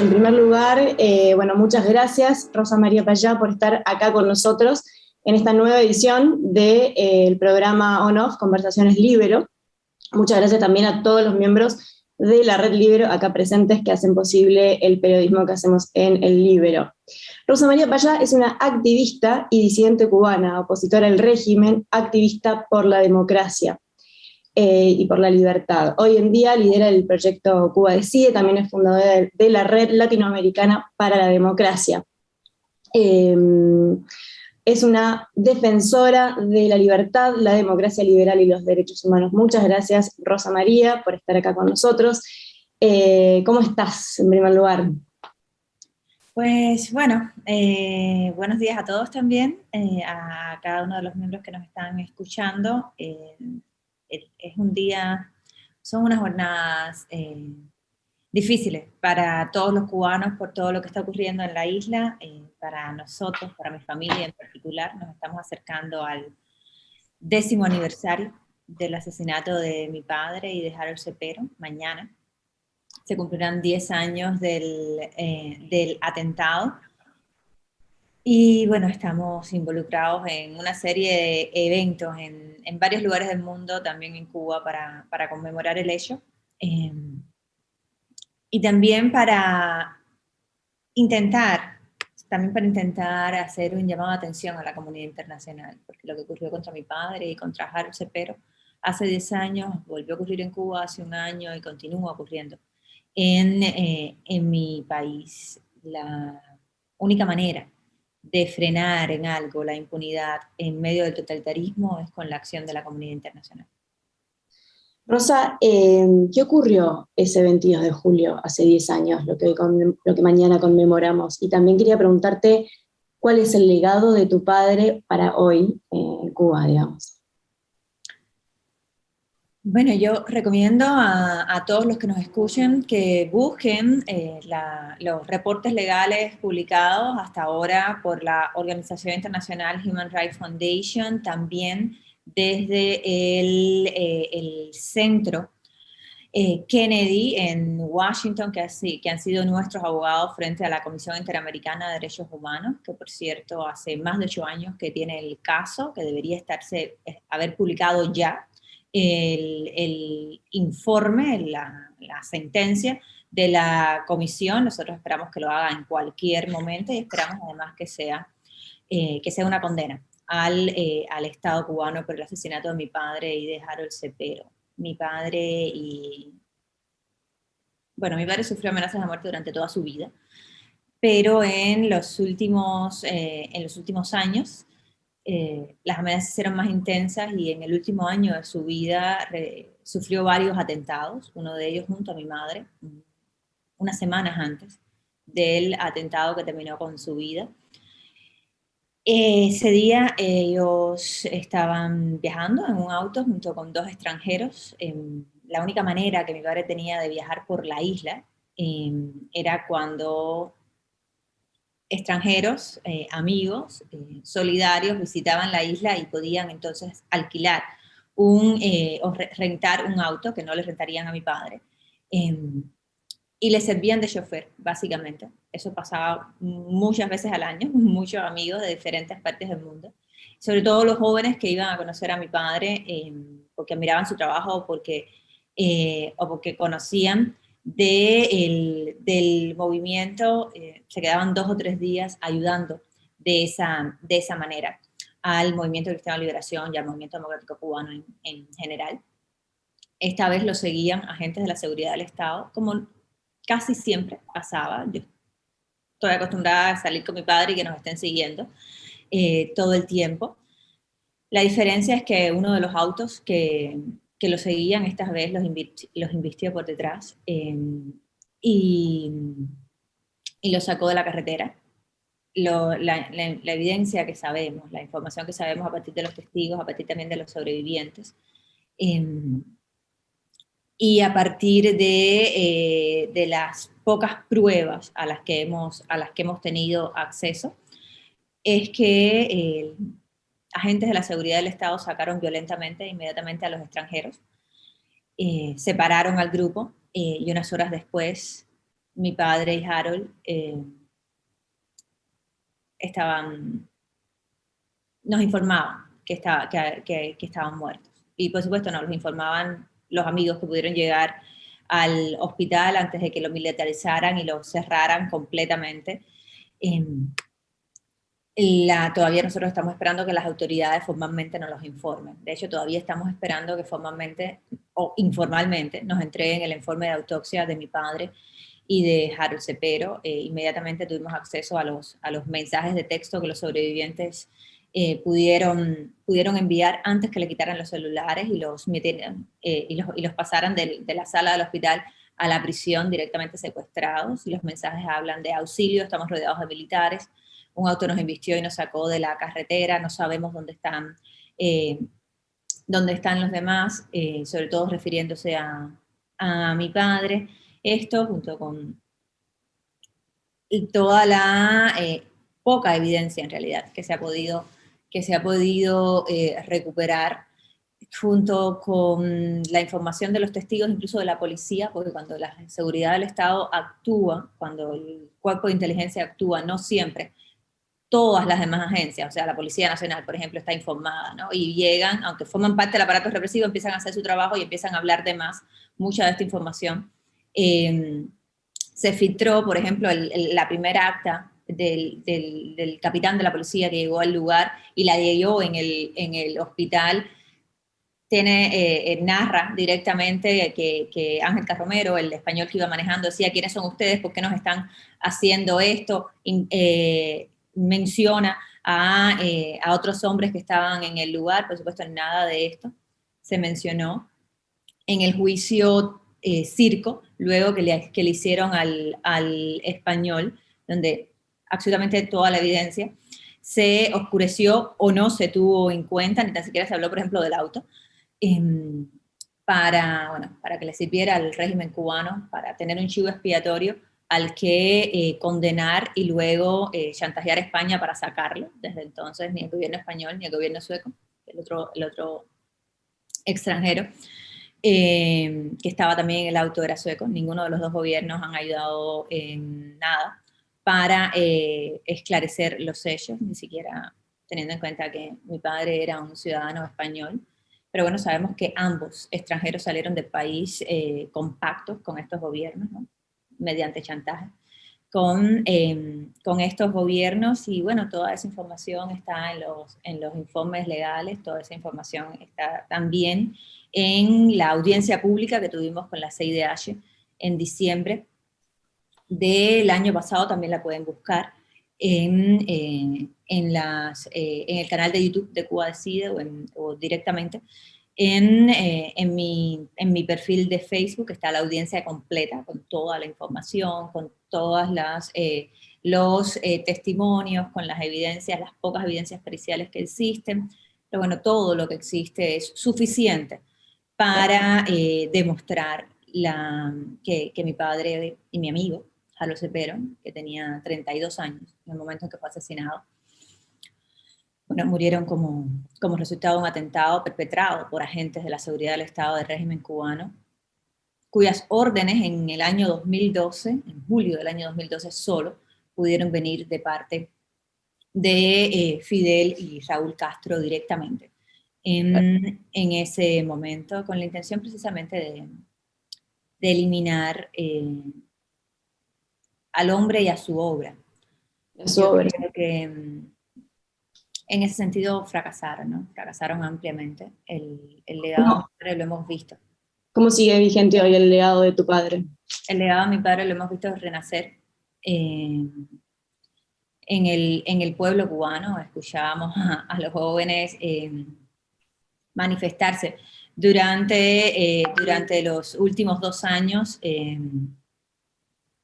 En primer lugar, eh, bueno, muchas gracias Rosa María Payá por estar acá con nosotros en esta nueva edición del eh, programa On-Off Conversaciones Libero. Muchas gracias también a todos los miembros de la Red Libero acá presentes que hacen posible el periodismo que hacemos en el Libero. Rosa María Payá es una activista y disidente cubana, opositora al régimen, activista por la democracia. Eh, y por la libertad. Hoy en día lidera el proyecto Cuba Decide, también es fundadora de, la Red Latinoamericana para la Democracia. Em, es una defensora de la libertad, la democracia liberal y los derechos humanos. Muchas gracias, Rosa María, por estar acá con nosotros. Eh, ¿Cómo estás, en primer lugar? Pues bueno, eh, buenos días a todos también, a cada uno de los miembros que nos están escuchando es un día, son unas jornadas eh, difíciles para todos los cubanos por todo lo que está ocurriendo en la isla, eh, para nosotros, para mi familia en particular, nos estamos acercando al décimo aniversario del asesinato de mi padre y de Harold Cepero, mañana. Se cumplirán 10 años del, eh, del atentado, y bueno, estamos involucrados en una serie de eventos en, en varios lugares del mundo, también en Cuba, para, para conmemorar el hecho. Em, y también para intentar, también para intentar hacer un llamado de atención a la comunidad internacional, porque lo que ocurrió contra mi padre y contra Harold Cepero hace 10 años, volvió a ocurrir en Cuba hace un año y continúa ocurriendo en, eh, en mi país. La única manera de frenar en algo la impunidad en medio del totalitarismo es con la acción de la comunidad internacional. Rosa, eh, ¿qué ocurrió ese 22 de julio, hace 10 años, lo que, lo que mañana conmemoramos? Y también quería preguntarte cuál es el legado de tu padre para hoy en Cuba, digamos. Bueno, yo recomiendo a, todos los que nos escuchen que busquen eh, los reportes legales publicados hasta ahora por la Organización Internacional Human Rights Foundation, también desde el, eh, centro eh, Kennedy en Washington, que, que, han sido nuestros abogados frente a la Comisión Interamericana de Derechos Humanos, que por cierto hace más de ocho años que tiene el caso, que debería estarse, haber publicado ya, el, informe, la, sentencia de la comisión, nosotros esperamos que lo haga en cualquier momento y esperamos además que sea, eh, que sea una condena al, eh, al, Estado cubano por el asesinato de mi padre y de Harold Cepero. Mi padre y... Bueno, mi padre sufrió amenazas de muerte durante toda su vida, pero en los últimos, eh, en los últimos años eh, las amenazas eran más intensas y en el último año de su vida sufrió varios atentados, uno de ellos junto a mi madre, unas semanas antes del atentado que terminó con su vida. Ese día ellos estaban viajando en un auto junto con dos extranjeros. la única manera que mi padre tenía de viajar por la isla em, era cuando extranjeros, eh, amigos, eh, solidarios, visitaban la isla y podían entonces alquilar un, eh, o rentar un auto, que no le rentarían a mi padre, em, y le servían de chofer, básicamente. Eso pasaba muchas veces al año, muchos amigos de diferentes partes del mundo, sobre todo los jóvenes que iban a conocer a mi padre em, porque admiraban su trabajo porque, o porque conocían del movimiento, eh, se quedaban dos o tres días ayudando de esa, de esa manera al movimiento cristiano de liberación y al movimiento democrático cubano en, general. Esta vez lo seguían agentes de la seguridad del Estado, como casi siempre pasaba. Yo estoy acostumbrada a salir con mi padre y que nos estén siguiendo eh, todo el tiempo. La diferencia es que uno de los autos que, que lo seguían, esta vez los, los invistió por detrás em, y, y los sacó de la carretera. la, la, evidencia que sabemos, la información que sabemos a partir de los testigos, a partir también de los sobrevivientes, em, y a partir de, eh, de, las pocas pruebas a las que hemos, a las que hemos tenido acceso, es que eh, agentes de la seguridad del Estado sacaron violentamente inmediatamente a los extranjeros, eh, separaron al grupo eh, y unas horas después mi padre y Harold eh, estaban, nos informaban que, estaba, que, que, estaban muertos. Y por supuesto nos los informaban los amigos que pudieron llegar al hospital antes de que lo militarizaran y lo cerraran completamente. La, todavía nosotros estamos esperando que las autoridades formalmente nos los informen. De hecho, todavía estamos esperando que formalmente o informalmente nos entreguen el informe de autopsia de mi padre y de Harold Cepero. Eh, inmediatamente tuvimos acceso a los, a los mensajes de texto que los sobrevivientes eh, pudieron, pudieron enviar antes que le quitaran los celulares y los, eh, y los, y los pasaran de, de, la sala del hospital a la prisión directamente secuestrados. Y los mensajes hablan de auxilio, estamos rodeados de militares, un auto nos invistió y nos sacó de la carretera, no sabemos dónde están, eh, dónde están los demás, sobre todo refiriéndose a, mi padre. Esto junto con toda la poca evidencia en realidad que se ha podido que se ha podido eh, recuperar junto con la información de los testigos, incluso de la policía, porque cuando la seguridad del Estado actúa, cuando el cuerpo de inteligencia actúa, no siempre, todas las demás agencias, o sea, la Policía Nacional, por ejemplo, está informada, ¿no? Y llegan, aunque forman parte del aparato represivo, empiezan a hacer su trabajo y empiezan a hablar de más, mucha de esta información. Eh, se filtró, por ejemplo, la primera acta del, capitán de la policía que llegó al lugar y la dio en el, en el hospital, tiene, eh, eh, narra directamente que, Ángel Carromero, el español que iba manejando, decía, ¿quiénes son ustedes? ¿Por qué nos están haciendo esto? Eh, menciona a, a, otros hombres que estaban en el lugar, por supuesto nada de esto se mencionó. En el juicio circo, luego que le, que le hicieron al, al español, donde absolutamente toda la evidencia, se oscureció o no se tuvo en cuenta, ni tan siquiera se habló, por ejemplo, del auto, em, para, bueno, para que le sirviera al régimen cubano, para tener un chivo expiatorio al que eh, condenar y luego eh, chantajear a España para sacarlo. Desde entonces ni el gobierno español ni el gobierno sueco, el otro, el otro extranjero, em, que estaba también en el auto era sueco, ninguno de los dos gobiernos han ayudado en nada para eh, esclarecer los hechos, ni siquiera teniendo en cuenta que mi padre era un ciudadano español. Pero bueno, sabemos que ambos extranjeros salieron del país eh, compactos con estos gobiernos, mediante chantaje, con, em, con estos gobiernos y bueno, toda esa información está en los, en los informes legales, toda esa información está también en la audiencia pública que tuvimos con la CIDH en diciembre, del año pasado, también la pueden buscar en, eh, en, las, eh, en, el canal de YouTube de Cuba Decide o, o directamente en, eh, en, mi, en, mi, perfil de Facebook está la audiencia completa, con toda la información, con todas las los testimonios, con las evidencias, las pocas evidencias periciales que existen, pero bueno, todo lo que existe es suficiente para demostrar la, que, que mi padre y mi amigo Carlos Cepero, que tenía 32 años en el momento en que fue asesinado. Bueno, murieron como, como resultado de un atentado perpetrado por agentes de la seguridad del Estado del régimen cubano, cuyas órdenes en el año 2012, en julio del año 2012 solo, pudieron venir de parte de eh, Fidel y Raúl Castro directamente en, en, ese momento, con la intención precisamente de, de eliminar eh, al hombre y a su obra. A su obra. que mm, en ese sentido fracasaron, ¿no? Fracasaron ampliamente. El, legado de mi padre lo hemos visto. ¿Cómo sigue vigente hoy el legado de tu padre? El legado de mi padre lo hemos visto renacer eh, en, el, en el pueblo cubano. Escuchábamos a, los jóvenes eh, manifestarse durante, eh, durante los últimos dos años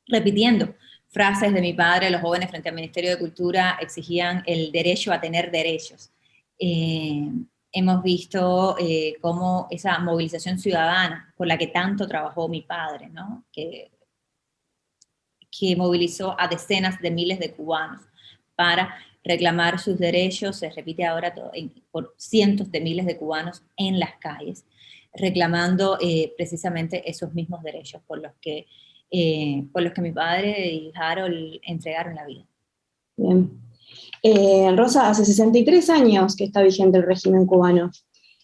repitiendo frases de mi padre, los jóvenes frente al Ministerio de Cultura exigían el derecho a tener derechos. Eh, hemos visto eh, cómo esa movilización ciudadana por la que tanto trabajó mi padre, ¿no? que, que movilizó a decenas de miles de cubanos para reclamar sus derechos, se repite ahora por cientos de miles de cubanos en las calles, reclamando eh, precisamente esos mismos derechos por los que eh, por los que mi padre y Harold entregaron la vida. Bien. Eh, Rosa, hace 63 años que está vigente el régimen cubano.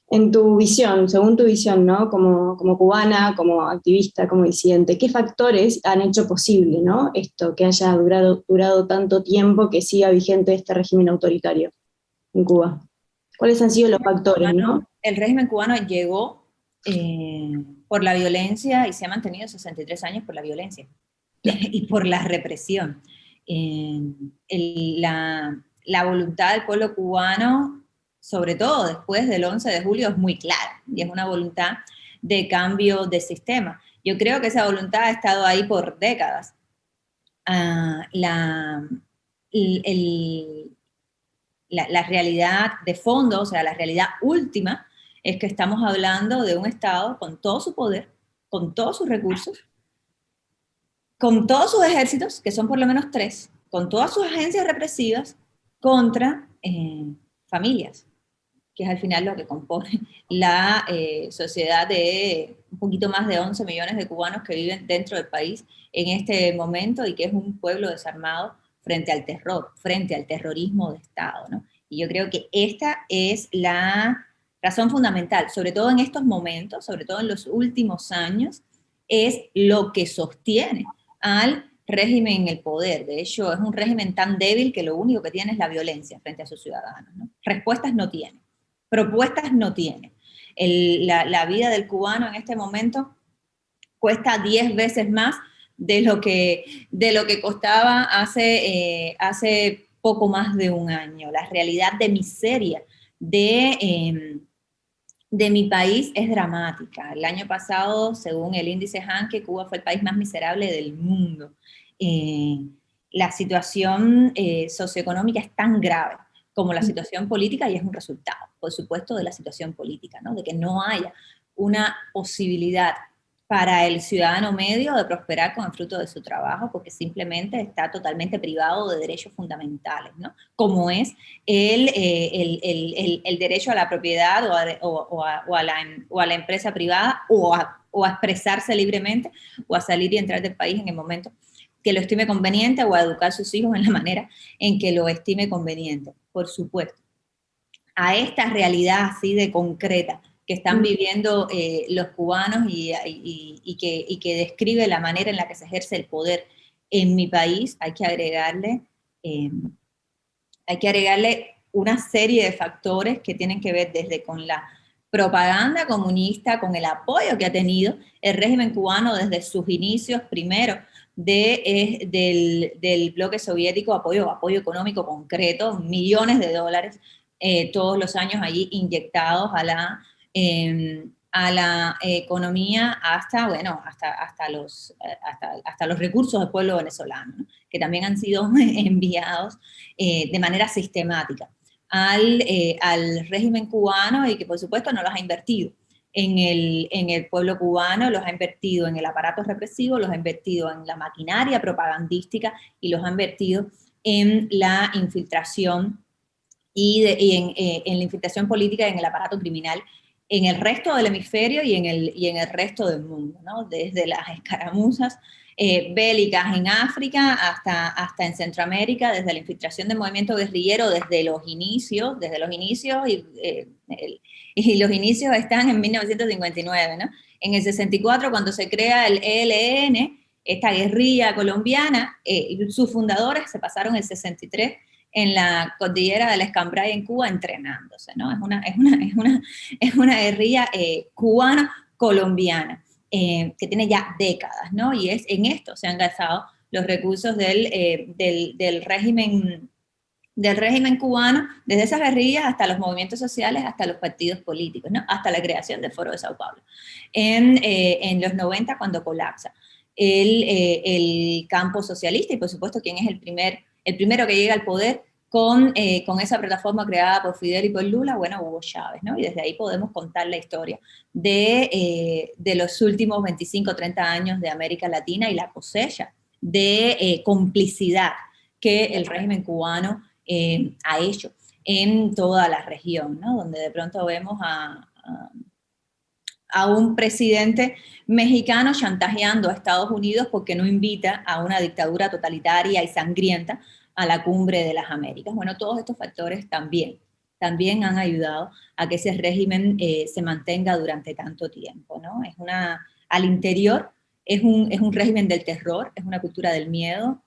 En tu visión, según tu visión, ¿no? Como, como cubana, como activista, como disidente, ¿qué factores han hecho posible ¿no? esto, que haya durado, durado tanto tiempo, que siga vigente este régimen autoritario en Cuba? ¿Cuáles han sido los factores? ¿no? El régimen cubano llegó eh, por la violencia y se ha mantenido 63 años por la violencia y por la represión. la, la voluntad del pueblo cubano sobre todo después del 11 de julio, es muy clara y es una voluntad de cambio de sistema. Yo creo que esa voluntad ha estado ahí por décadas. Ah, la, la, realidad de fondo, o sea, la realidad última, es que estamos hablando de un Estado con todo su poder, con todos sus recursos, con todos sus ejércitos, que son por lo menos tres, con todas sus agencias represivas, contra eh, familias, que es al final lo que compone la eh, sociedad de un poquito más de 11 millones de cubanos que viven dentro del país en este momento y que es un pueblo desarmado frente al terror, frente al terrorismo de Estado. ¿no? Y yo creo que esta es la razón fundamental, sobre todo en estos momentos, sobre todo en los últimos años, es lo que sostiene al régimen en el poder. De hecho, es un régimen tan débil que lo único que tiene es la violencia frente a sus ciudadanos. ¿no? Respuestas no tiene propuestas no tiene. la, vida del cubano en este momento cuesta 10 veces más de lo que, de lo que costaba hace, eh, hace poco más de un año. La realidad de miseria de, em, de mi país es dramática. El año pasado, según el índice Hanke, Cuba fue el país más miserable del mundo. Eh, la situación eh, socioeconómica es tan grave como la situación política y es un resultado, por supuesto, de la situación política, ¿no? de que no haya una posibilidad para el ciudadano medio de prosperar con el fruto de su trabajo, porque simplemente está totalmente privado de derechos fundamentales, ¿no? como es el, eh, el, el, derecho a la propiedad o a, o, a, o, a la, la, empresa privada o a, o a expresarse libremente o a salir y entrar del país en el momento que lo estime conveniente o a educar a sus hijos en la manera en que lo estime conveniente, por supuesto. A esta realidad así de concreta que están mm. viviendo eh, los cubanos y, que, que, describe la manera en la que se ejerce el poder en mi país, hay que agregarle, em, hay que agregarle una serie de factores que tienen que ver desde con la propaganda comunista, con el apoyo que ha tenido el régimen cubano desde sus inicios, primero de, del, del, bloque soviético, apoyo, apoyo económico concreto, millones de dólares eh, todos los años allí inyectados a la, em, a la economía hasta, bueno, hasta, hasta, los, eh, hasta, hasta los recursos del pueblo venezolano, que también han sido enviados eh, de manera sistemática al, al régimen cubano y que por supuesto no los ha invertido en el, en el pueblo cubano, los ha invertido en el aparato represivo, los ha invertido en la maquinaria propagandística y los ha invertido en la infiltración y, eh, en, la infiltración política y en el aparato criminal en el resto del hemisferio y en el, y en el resto del mundo, ¿no? desde las escaramuzas eh, bélicas en África hasta, hasta en Centroamérica, desde la infiltración del movimiento guerrillero, desde los inicios, desde los inicios, y, eh, y los inicios están en 1959, ¿no? En el 64, cuando se crea el ELN, esta guerrilla colombiana, eh, sus fundadores se pasaron el 63 en la cordillera del Escambray en Cuba entrenándose, ¿no? Es una, es una, es una, es una guerrilla cubana-colombiana. Eh, que tiene ya décadas, ¿no? Y es en esto se han gastado los recursos del, eh, del, del, régimen del régimen cubano, desde esas guerrillas hasta los movimientos sociales, hasta los partidos políticos, ¿no? hasta la creación del Foro de Sao Paulo. En, eh, en los 90, cuando colapsa el, el, campo socialista, y por supuesto, quién es el, primer, el primero que llega al poder, con, eh, con, esa plataforma creada por Fidel y por Lula, bueno, Hugo Chávez, ¿no? Y desde ahí podemos contar la historia de, eh, de los últimos 25, 30 años de América Latina y la cosecha de eh, complicidad que el régimen cubano ha hecho en toda la región, ¿no? Donde de pronto vemos a, a un presidente mexicano chantajeando a Estados Unidos porque no invita a una dictadura totalitaria y sangrienta a la cumbre de las Américas. Bueno, todos estos factores también, también han ayudado a que ese régimen eh, se mantenga durante tanto tiempo, ¿no? Es una, al interior es un, es un régimen del terror, es una cultura del miedo,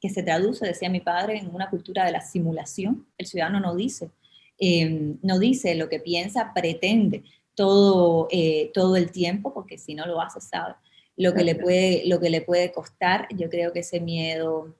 que se traduce, decía mi padre, en una cultura de la simulación. El ciudadano no dice, eh, no dice lo que piensa, pretende todo, eh, todo el tiempo, porque si no lo hace, sabe lo que, le puede, lo que le puede costar. Yo creo que ese miedo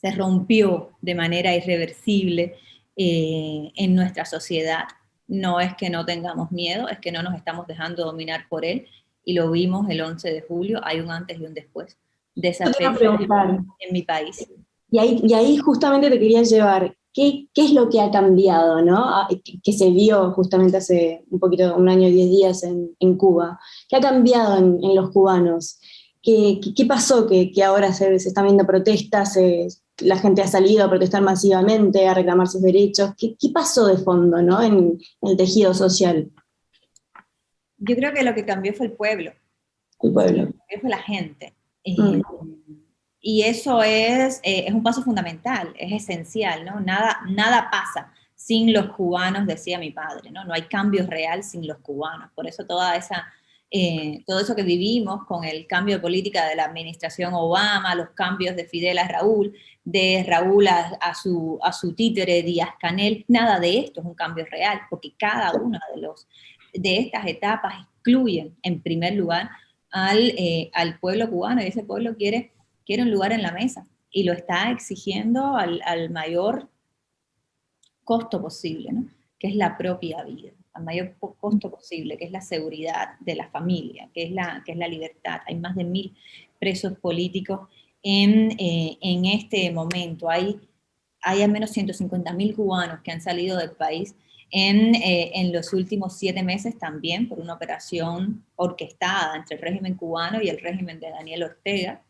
se rompió de manera irreversible eh, en nuestra sociedad. No es que no tengamos miedo, es que no nos estamos dejando dominar por él, y lo vimos el 11 de julio, hay un antes y un después de esa fecha en mi país. Y ahí, y ahí justamente te quería llevar, ¿Qué, es lo que ha cambiado, ¿no? Ah, que, se vio justamente hace un poquito, un año y diez días en, Cuba? ¿Qué ha cambiado en, los cubanos? ¿Qué, qué pasó que, ahora se, se, están viendo protestas, la gente ha salido a protestar masivamente, a reclamar sus derechos? ¿Qué, pasó de fondo ¿no? en, el tejido social? Yo creo que lo que cambió fue el pueblo. El pueblo. Fue la gente. Mm. Eh, y eso es, eh, es un paso fundamental, es esencial, ¿no? Nada, nada pasa sin los cubanos, decía mi padre, ¿no? No hay cambio real sin los cubanos. Por eso toda esa, eh, todo eso que vivimos con el cambio de política de la administración Obama, los cambios de Fidel a Raúl, de Raúl a, su, a su títere Díaz Canel, nada de esto es un cambio real, porque cada una de, los, de estas etapas excluyen, en primer lugar, al, eh, al pueblo cubano, y ese pueblo quiere quiere un lugar en la mesa y lo está exigiendo al, mayor costo posible, ¿no? que es la propia vida, al mayor costo posible, que es la seguridad de la familia, que es la, que es la libertad. Hay más de mil presos políticos en, eh, en este momento. Hay, hay al menos 150 mil cubanos que han salido del país en, eh, en, los últimos siete meses también por una operación orquestada entre el régimen cubano y el régimen de Daniel Ortega,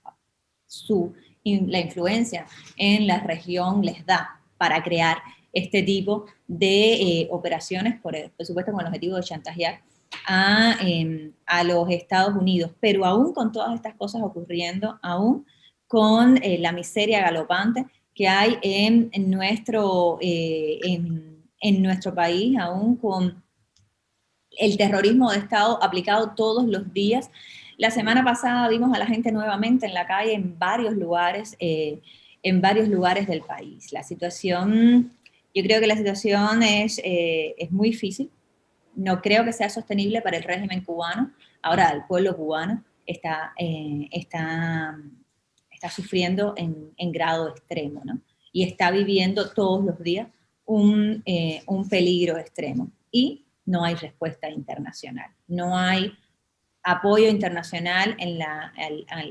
su, la influencia en la región les da para crear este tipo de eh, operaciones, por, supuesto con el objetivo de chantajear a, em, a, los Estados Unidos. Pero aún con todas estas cosas ocurriendo, aún con eh, la miseria galopante que hay en, nuestro, eh, en, en nuestro país, aún con el terrorismo de Estado aplicado todos los días, la semana pasada vimos a la gente nuevamente en la calle en varios lugares, eh, en varios lugares del país. La situación, yo creo que la situación es, eh, es muy difícil. No creo que sea sostenible para el régimen cubano. Ahora el pueblo cubano está, eh, está, está sufriendo en, en, grado extremo, ¿no? Y está viviendo todos los días un, un peligro extremo. Y no hay respuesta internacional. No hay apoyo internacional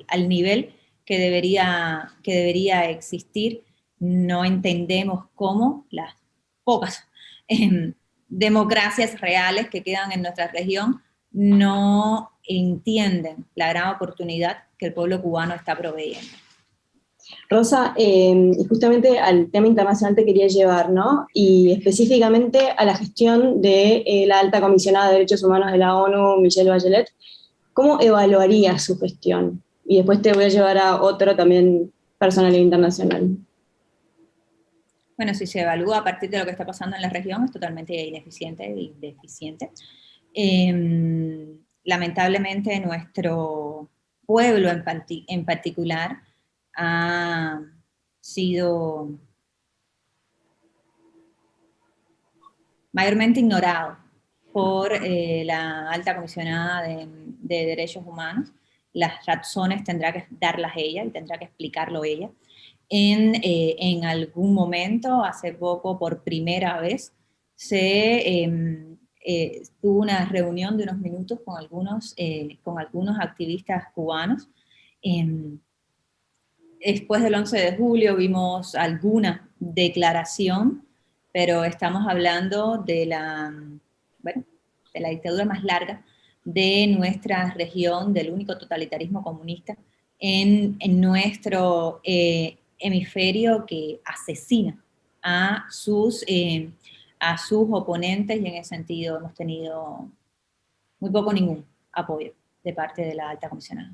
al, nivel que debería, que debería existir. No entendemos cómo las pocas em, democracias reales que quedan en nuestra región no entienden la gran oportunidad que el pueblo cubano está proveyendo. Rosa, em, justamente al tema internacional te quería llevar, ¿no? Y específicamente a la gestión de eh, la alta comisionada de derechos humanos de la ONU, Michelle Bachelet, ¿Cómo evaluaría su gestión? Y después te voy a llevar a otro también personal e internacional. Bueno, si se evalúa a partir de lo que está pasando en la región, es totalmente ineficiente y deficiente. Em, lamentablemente nuestro pueblo en, en particular ha sido mayormente ignorado por eh, la alta comisionada de, derechos humanos. Las razones tendrá que darlas ella y tendrá que explicarlo ella. En, eh, en algún momento, hace poco, por primera vez, se em, eh, tuvo una reunión de unos minutos con algunos, con algunos activistas cubanos. Em, después del 11 de julio vimos alguna declaración, pero estamos hablando de la de la dictadura más larga de nuestra región, del único totalitarismo comunista en, nuestro eh, hemisferio que asesina a sus, eh, a sus oponentes y en ese sentido hemos tenido muy poco ningún apoyo de parte de la alta comisionada.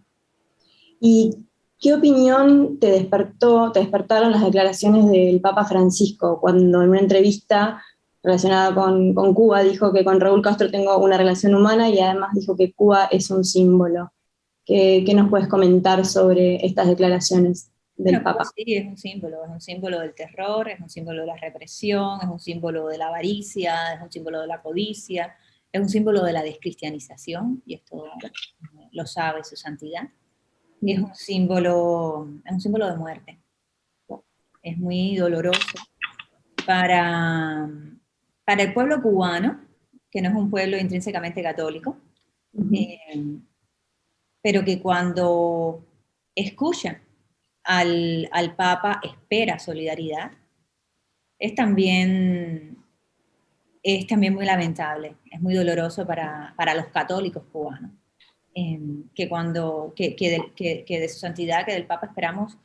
¿Y qué opinión te despertó, te despertaron las declaraciones del Papa Francisco cuando en una entrevista relacionada con, Cuba dijo que con Raúl Castro tengo una relación humana y además dijo que Cuba es un símbolo? ¿Qué, nos puedes comentar sobre estas declaraciones del Papa? sí, es un símbolo, es un símbolo del terror, es un símbolo de la represión, es un símbolo de la avaricia, es un símbolo de la codicia, es un símbolo de la descristianización, y esto lo sabe su santidad es un símbolo, es un símbolo de muerte. Es muy doloroso para, para el pueblo cubano, que no es un pueblo intrínsecamente católico, eh, pero que cuando escucha al, Papa espera solidaridad, es también, es también muy lamentable, es muy doloroso para, para los católicos cubanos. Em, que, cuando, que, que, de, su santidad, que del Papa esperamos,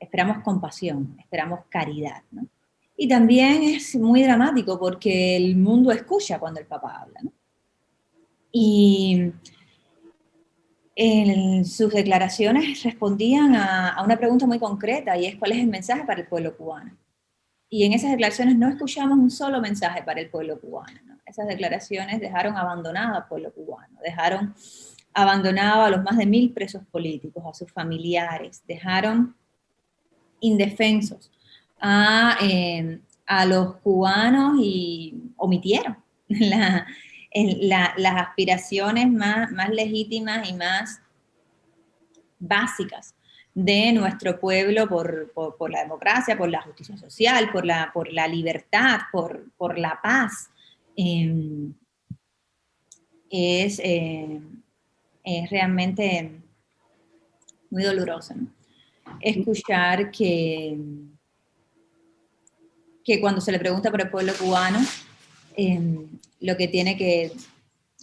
esperamos compasión, esperamos caridad. ¿no? Y también es muy dramático porque el mundo escucha cuando el Papa habla. ¿no? Y en sus declaraciones respondían a, a, una pregunta muy concreta y es cuál es el mensaje para el pueblo cubano. Y en esas declaraciones no escuchamos un solo mensaje para el pueblo cubano. ¿no? Esas declaraciones dejaron abandonado al pueblo cubano, dejaron abandonaba a los más de mil presos políticos, a sus familiares, dejaron indefensos a, em, los cubanos y omitieron las aspiraciones más, más legítimas y más básicas de nuestro pueblo por, la democracia, por la justicia social, por la, por la libertad, por, por la paz. Em, es, em, es realmente muy doloroso. Escuchar que, que cuando se le pregunta por el pueblo cubano, em, lo que tiene que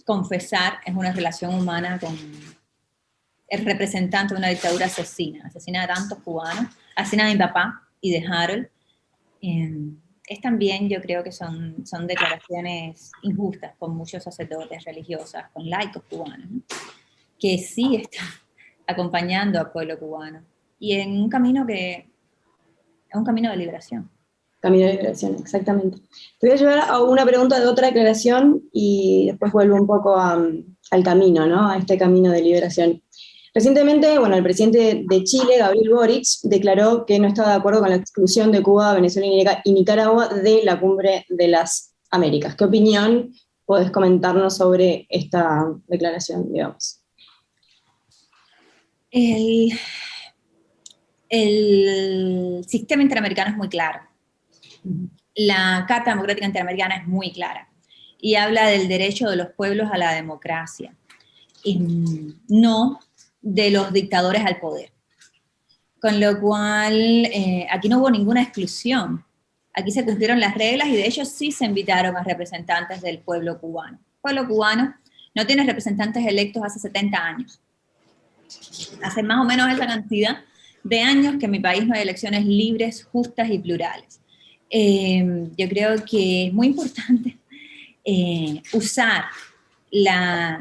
confesar es una relación humana con el representante de una dictadura asesina, asesina a tantos cubanos, asesina a mi papá y de Harold. Em, es también, yo creo que son, son declaraciones injustas con muchos sacerdotes religiosas, con laicos cubanos que sí está acompañando al pueblo cubano. Y en un camino que es un camino de liberación. Camino de liberación, exactamente. Te voy a llevar a una pregunta de otra declaración y después vuelvo un poco al camino, ¿no? A este camino de liberación. Recientemente, bueno, el presidente de Chile, Gabriel Boric, declaró que no estaba de acuerdo con la exclusión de Cuba, Venezuela y Nicaragua de la cumbre de las Américas. ¿Qué opinión puedes comentarnos sobre esta declaración, digamos? El, sistema interamericano es muy claro. La Carta Democrática Interamericana es muy clara y habla del derecho de los pueblos a la democracia, y no de los dictadores al poder. Con lo cual, eh, aquí no hubo ninguna exclusión. Aquí se cumplieron las reglas y de hecho sí se invitaron a representantes del pueblo cubano. El pueblo cubano no tiene representantes electos hace 70 años hace más o menos esa cantidad de años que en mi país no hay elecciones libres, justas y plurales. Eh, yo creo que es muy importante eh, usar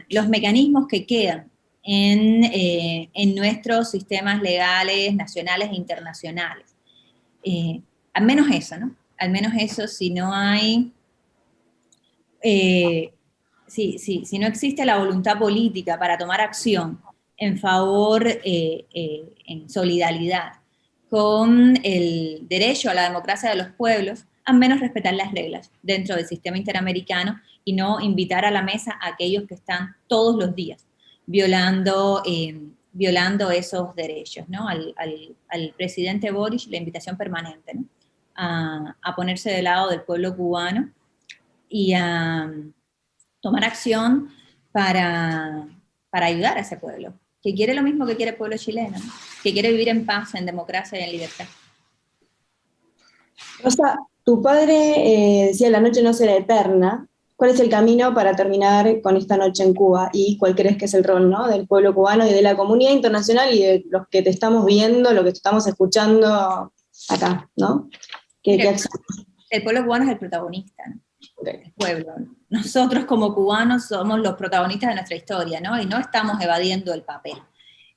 los mecanismos que quedan en, eh, en, nuestros sistemas legales, nacionales e internacionales. al menos eso, ¿no? Al menos eso, si no hay... si, si no existe la voluntad política para tomar acción en favor, eh, eh, en solidaridad con el derecho a la democracia de los pueblos, a menos respetar las reglas dentro del sistema interamericano y no invitar a la mesa a aquellos que están todos los días violando, eh, violando esos derechos. ¿no? Al, presidente Boris la invitación permanente a, a, ponerse del lado del pueblo cubano y a tomar acción para, para ayudar a ese pueblo que quiere lo mismo que quiere el pueblo chileno, que quiere vivir en paz, en democracia y en libertad. Rosa, tu padre eh, decía la noche no será eterna. ¿Cuál es el camino para terminar con esta noche en Cuba? ¿Y cuál crees que es el rol ¿no? del pueblo cubano y de la comunidad internacional y de los que te estamos viendo, lo que te estamos escuchando acá? ¿no? el pueblo cubano es el protagonista. el pueblo. Nosotros como cubanos somos los protagonistas de nuestra historia, ¿no? Y no estamos evadiendo el papel,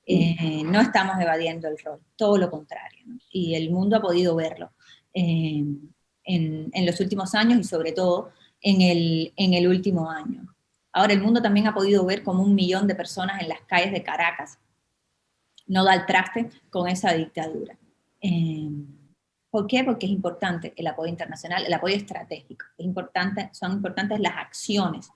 eh, no estamos evadiendo el rol, todo lo contrario. Y el mundo ha podido verlo eh, en, los últimos años y sobre todo en el, en el último año. Ahora el mundo también ha podido ver como un millón de personas en las calles de Caracas no da el traste con esa dictadura. Eh, ¿Por qué? Porque es importante el apoyo internacional, el apoyo estratégico. Es importante, son importantes las acciones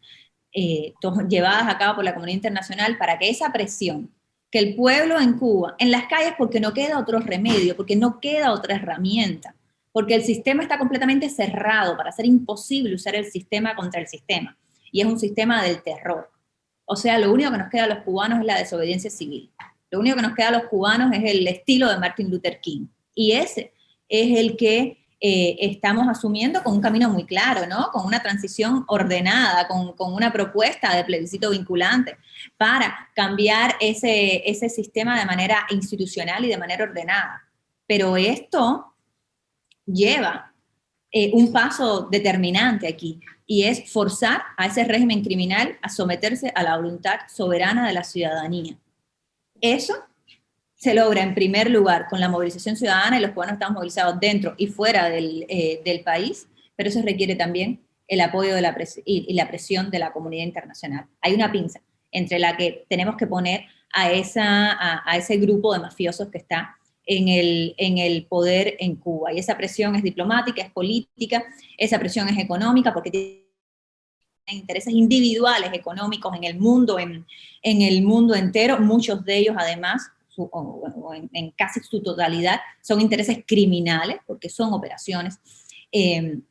eh, llevadas a cabo por la comunidad internacional para que esa presión que el pueblo en Cuba, en las calles porque no queda otro remedio, porque no queda otra herramienta, porque el sistema está completamente cerrado para hacer imposible usar el sistema contra el sistema, y es un sistema del terror. O sea, lo único que nos queda a los cubanos es la desobediencia civil. Lo único que nos queda a los cubanos es el estilo de Martin Luther King. Y ese es el que eh, estamos asumiendo con un camino muy claro, ¿no? Con una transición ordenada, con, una propuesta de plebiscito vinculante para cambiar ese, ese sistema de manera institucional y de manera ordenada. Pero esto lleva eh, un paso determinante aquí, y es forzar a ese régimen criminal a someterse a la voluntad soberana de la ciudadanía. Eso se logra en primer lugar con la movilización ciudadana y los cubanos estamos movilizados dentro y fuera del, eh, país, pero eso requiere también el apoyo de la y, la presión de la comunidad internacional. Hay una pinza entre la que tenemos que poner a, esa, a, ese grupo de mafiosos que está en el, en el poder en Cuba. Y esa presión es diplomática, es política, esa presión es económica, porque tiene intereses individuales económicos en el mundo, en, en el mundo entero, muchos de ellos además o, en, casi su totalidad, son intereses criminales, porque son operaciones em,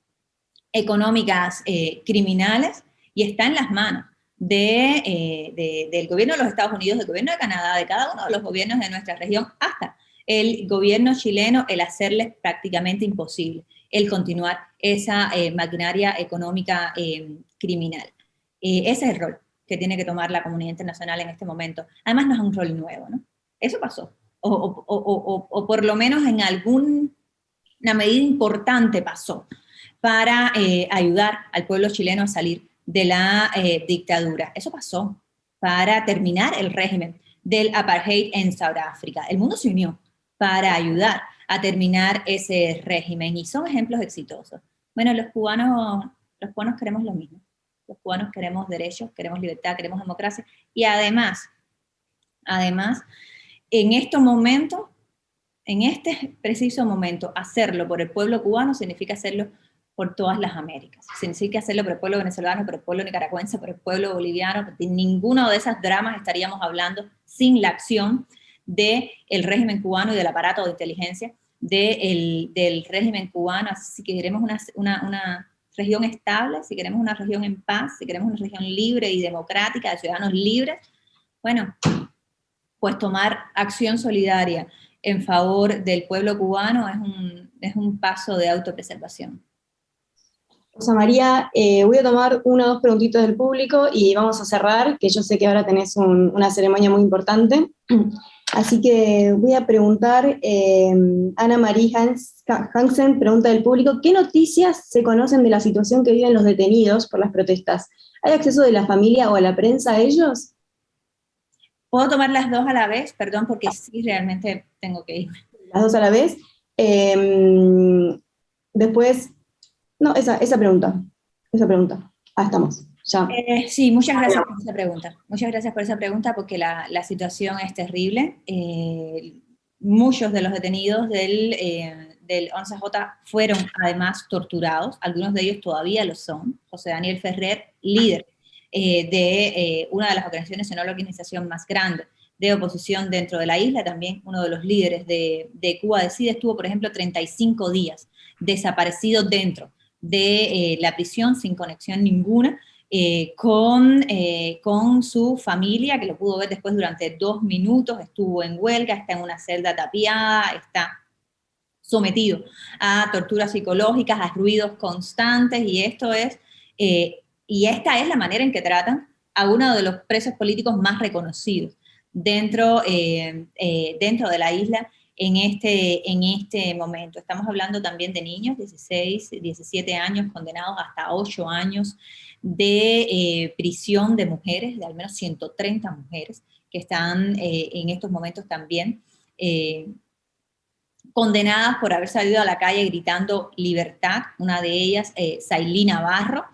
económicas eh, criminales, y está en las manos eh, del gobierno de los Estados Unidos, del gobierno de Canadá, de cada uno de los gobiernos de nuestra región, hasta el gobierno chileno, el hacerles prácticamente imposible el continuar esa eh, maquinaria económica em, criminal. ese es el rol que tiene que tomar la comunidad internacional en este momento. Además no es un rol nuevo, ¿no? Eso pasó. O, por lo menos en alguna medida importante pasó para eh, ayudar al pueblo chileno a salir de la eh, dictadura. Eso pasó para terminar el régimen del apartheid en Sudáfrica. El mundo se unió para ayudar a terminar ese régimen y son ejemplos exitosos. Bueno, los cubanos, los cubanos queremos lo mismo. Los cubanos queremos derechos, queremos libertad, queremos democracia y además, además, en estos momentos, en este preciso momento, hacerlo por el pueblo cubano significa hacerlo por todas las Américas. Significa hacerlo por el pueblo venezolano, por el pueblo nicaragüense, por el pueblo boliviano, porque ninguno de esas dramas estaríamos hablando sin la acción del régimen cubano y del aparato de inteligencia del régimen cubano. Así que queremos una, una región estable, si queremos una región en paz, si queremos una región libre y democrática, de ciudadanos libres, bueno, pues tomar acción solidaria en favor del pueblo cubano es un, es un paso de autopreservación. Rosa María, eh, voy a tomar una o dos preguntitas del público y vamos a cerrar, que yo sé que ahora tenés una ceremonia muy importante. Así que voy a preguntar, eh, Ana María Hansen pregunta del público, ¿qué noticias se conocen de la situación que viven los detenidos por las protestas? ¿Hay acceso de la familia o a la prensa a ellos? ¿Puedo tomar las dos a la vez? Perdón, porque sí, realmente tengo que ir. Las dos a la vez. Em, después, no, esa, esa pregunta, esa pregunta. Ah, estamos. Ya. Eh, sí, muchas gracias por esa pregunta. Muchas gracias por esa pregunta porque la, la situación es terrible. Eh, muchos de los detenidos del, eh, del 11J fueron además torturados, algunos de ellos todavía lo son. José Daniel Ferrer, líder eh, de eh, una de las organizaciones, sino la organización más grande de oposición dentro de la isla, también uno de los líderes de, Cuba Decide, estuvo, por ejemplo, 35 días desaparecido dentro de eh, la prisión sin conexión ninguna, con, con su familia, que lo pudo ver después durante dos minutos, estuvo en huelga, está en una celda tapiada, está sometido a torturas psicológicas, a ruidos constantes, y esto es y esta es la manera en que tratan a uno de los presos políticos más reconocidos dentro, eh, eh, dentro de la isla en este, en este momento. Estamos hablando también de niños, 16, 17 años, condenados hasta 8 años de eh, prisión de mujeres, de al menos 130 mujeres, que están en estos momentos también condenadas por haber salido a la calle gritando libertad, una de ellas, eh, Navarro,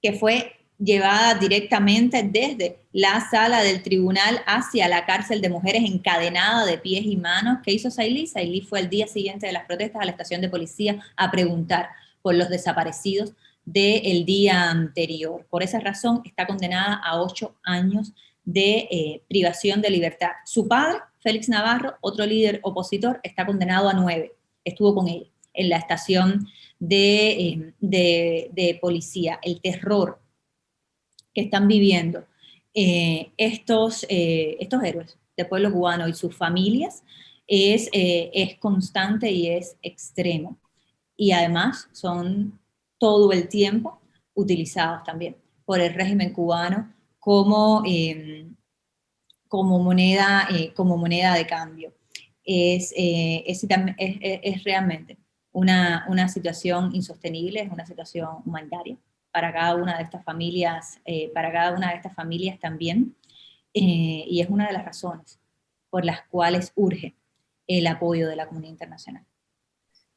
que fue llevada directamente desde la sala del tribunal hacia la cárcel de mujeres encadenada de pies y manos. ¿Qué hizo Sailí? Sailí fue el día siguiente de las protestas a la estación de policía a preguntar por los desaparecidos del día anterior. Por esa razón está condenada a ocho años de eh, privación de libertad. Su padre, Félix Navarro, otro líder opositor, está condenado a nueve. Estuvo con él en la estación de, eh, policía. El terror que están viviendo eh, estos, estos héroes del pueblo cubano y sus familias es, es constante y es extremo. Y además son todo el tiempo utilizados también por el régimen cubano como, como, moneda, eh, como moneda de cambio. Eh, es, es, realmente una, una, situación insostenible, es una situación humanitaria para cada una de estas familias, eh, para cada una de estas familias también, y es una de las razones por las cuales urge el apoyo de la comunidad internacional.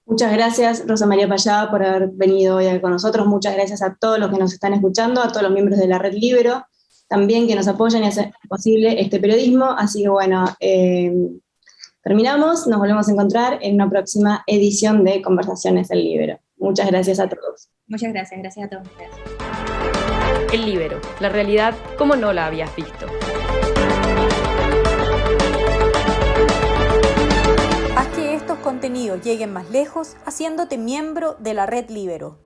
Muchas gracias, Rosa María Payá, por haber venido hoy con nosotros. Muchas gracias a todos los que nos están escuchando, a todos los miembros de la Red Libero, también que nos apoyan y hacen posible este periodismo. Así que bueno, eh, terminamos, nos volvemos a encontrar en una próxima edición de Conversaciones del Libero. Muchas gracias a todos. Muchas gracias, gracias a todos El Libero, la realidad como no la habías visto. contenidos lleguen más lejos haciéndote miembro de la red Libero.